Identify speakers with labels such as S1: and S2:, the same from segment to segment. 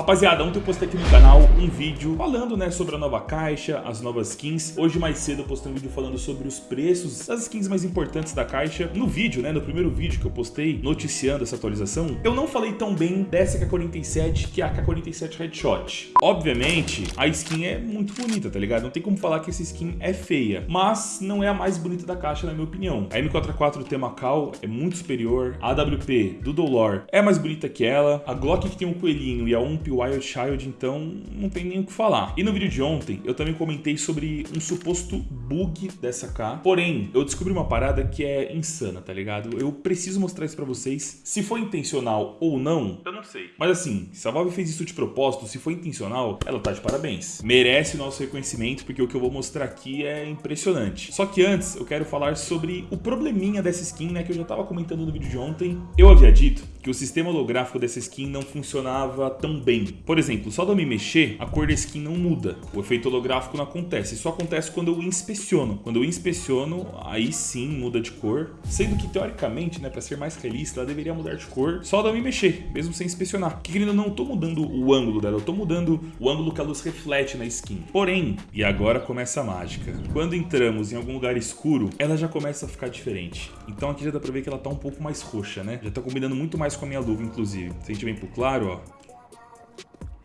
S1: Rapaziada, ontem eu postei aqui no canal um vídeo falando né, sobre a nova caixa, as novas skins. Hoje mais cedo eu postei um vídeo falando sobre os preços das skins mais importantes da caixa. No vídeo, né, no primeiro vídeo que eu postei noticiando essa atualização, eu não falei tão bem dessa K47 que é a K47 Headshot. Obviamente, a skin é muito bonita, tá ligado? Não tem como falar que essa skin é feia, mas não é a mais bonita da caixa na minha opinião. A M44 Temakal é muito superior, a AWP do Dolor é mais bonita que ela, a Glock que tem um coelhinho e a Wild Child, então não tem nem o que falar. E no vídeo de ontem, eu também comentei sobre um suposto bug dessa K. Porém, eu descobri uma parada que é insana, tá ligado? Eu preciso mostrar isso pra vocês. Se foi intencional ou não, eu não sei. Mas assim, se a Valve fez isso de propósito, se foi intencional, ela tá de parabéns. Merece o nosso reconhecimento, porque o que eu vou mostrar aqui é impressionante. Só que antes, eu quero falar sobre o probleminha dessa skin, né, que eu já tava comentando no vídeo de ontem. Eu havia dito que o sistema holográfico dessa skin não funcionava tão bem. Por exemplo, só de eu me mexer, a cor da skin não muda. O efeito holográfico não acontece. Isso acontece quando eu inspeciono. Quando eu inspeciono, aí sim muda de cor. Sendo que, teoricamente, né, para ser mais realista, ela deveria mudar de cor só de eu me mexer, mesmo sem inspecionar. Que querendo, eu não tô mudando o ângulo dela, eu tô mudando o ângulo que a luz reflete na skin. Porém, e agora começa a mágica. Quando entramos em algum lugar escuro, ela já começa a ficar diferente. Então aqui já dá pra ver que ela tá um pouco mais roxa, né? Já tá combinando muito mais com a minha luva, inclusive. Se a gente vem pro claro, ó,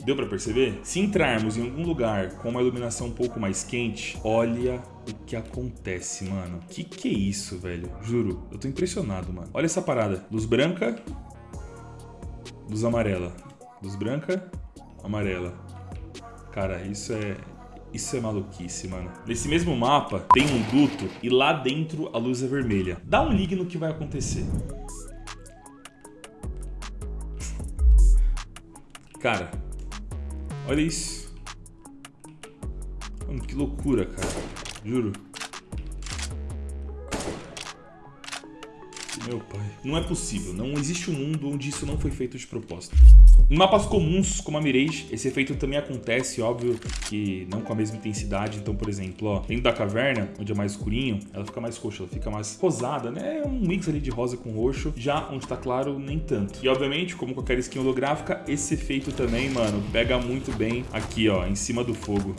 S1: Deu pra perceber? Se entrarmos em algum lugar com uma iluminação um pouco mais quente, olha o que acontece, mano. Que que é isso, velho? Juro, eu tô impressionado, mano. Olha essa parada. Luz branca, luz amarela. Luz branca, amarela. Cara, isso é... Isso é maluquice, mano. Nesse mesmo mapa, tem um duto e lá dentro a luz é vermelha. Dá um ligue no que vai acontecer. Cara, olha isso. Mano, que loucura, cara. Juro. Meu pai. Não é possível. Não existe um mundo onde isso não foi feito de propósito. Em mapas comuns, como a Mirage, esse efeito também acontece, óbvio que não com a mesma intensidade. Então, por exemplo, ó, dentro da caverna, onde é mais escurinho, ela fica mais roxa, ela fica mais rosada, né? É um mix ali de rosa com roxo. Já onde tá claro, nem tanto. E, obviamente, como qualquer skin holográfica, esse efeito também, mano, pega muito bem aqui, ó, em cima do fogo.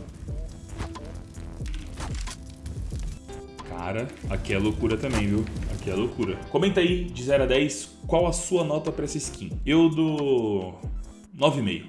S1: Cara, aqui é loucura também, viu? Aqui é loucura. Comenta aí, de 0 a 10, qual a sua nota pra essa skin. Eu dou 9,5.